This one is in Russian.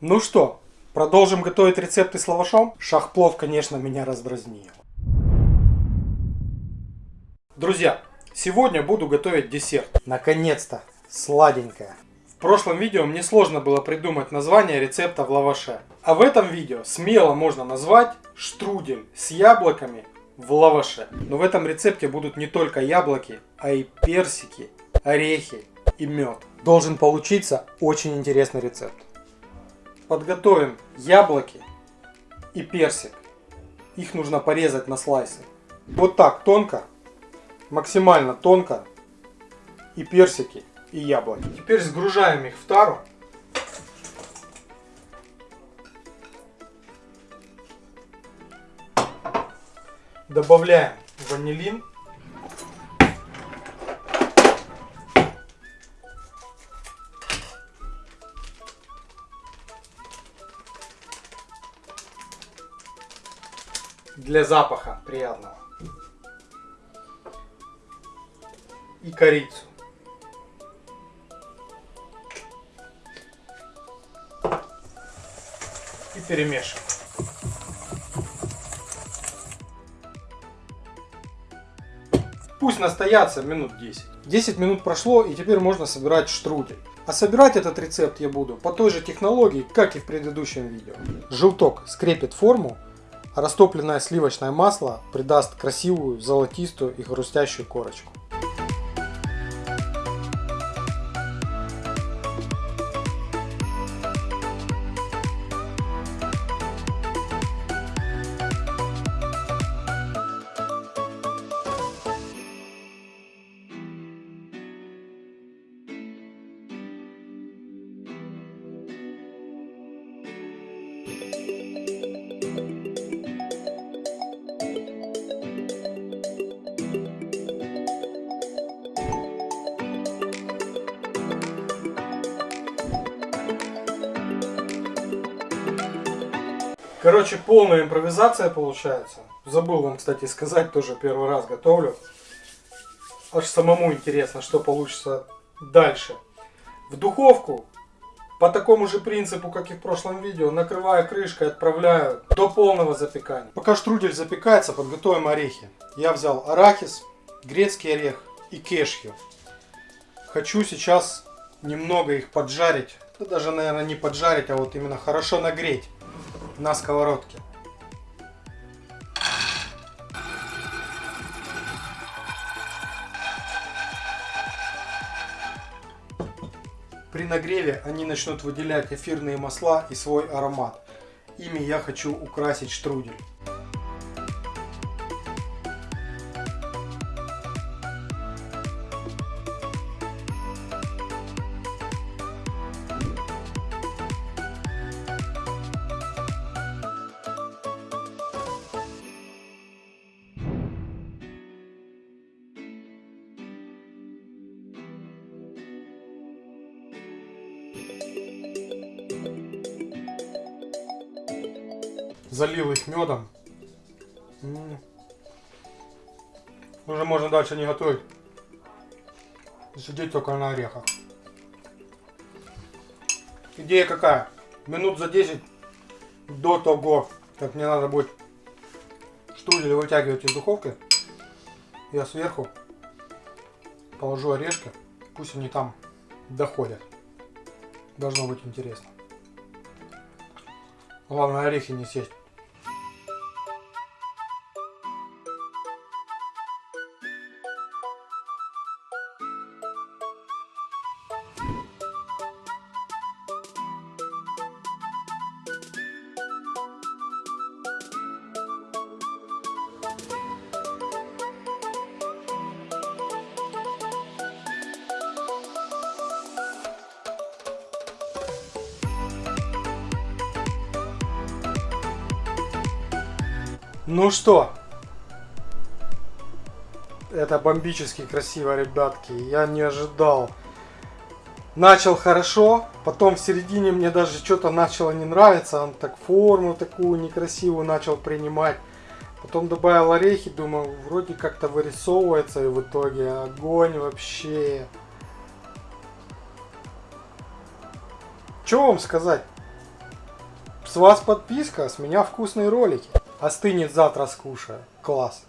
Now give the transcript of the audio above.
Ну что, продолжим готовить рецепты с лавашом? Шахплов, конечно, меня раздразнил. Друзья, сегодня буду готовить десерт. Наконец-то, сладенькое. В прошлом видео мне сложно было придумать название рецепта в лаваше. А в этом видео смело можно назвать штрудель с яблоками в лаваше. Но в этом рецепте будут не только яблоки, а и персики, орехи и мед. Должен получиться очень интересный рецепт. Подготовим яблоки и персик. Их нужно порезать на слайсы. Вот так тонко, максимально тонко. И персики, и яблоки. Теперь сгружаем их в тару. Добавляем ванилин. Для запаха приятного. И корицу. И перемешиваем. Пусть настоятся минут 10. 10 минут прошло и теперь можно собирать штрудель. А собирать этот рецепт я буду по той же технологии, как и в предыдущем видео. Желток скрепит форму Растопленное сливочное масло придаст красивую, золотистую и хрустящую корочку. Короче, полная импровизация получается. Забыл вам, кстати, сказать, тоже первый раз готовлю. Аж самому интересно, что получится дальше. В духовку по такому же принципу, как и в прошлом видео, накрываю крышкой, отправляю до полного запекания. Пока штрудель запекается, подготовим орехи. Я взял арахис, грецкий орех и кешью. Хочу сейчас немного их поджарить. Да даже, наверное, не поджарить, а вот именно хорошо нагреть на сковородке. При нагреве они начнут выделять эфирные масла и свой аромат. Ими я хочу украсить штрудель. Залил их медом. Уже можно дальше не готовить. Сидеть только на орехах. Идея какая? Минут за 10 до того, как мне надо будет штрудель вытягивать из духовки, я сверху положу орешки, пусть они там доходят. Должно быть интересно. Главное орехи не сесть. Ну что, это бомбически красиво, ребятки. Я не ожидал. Начал хорошо, потом в середине мне даже что-то начало не нравиться. Он так форму такую некрасивую начал принимать. Потом добавил орехи, думаю, вроде как-то вырисовывается, и в итоге огонь вообще. Что вам сказать? С вас подписка, с меня вкусные ролики. Остынет завтра скушаю. Класс.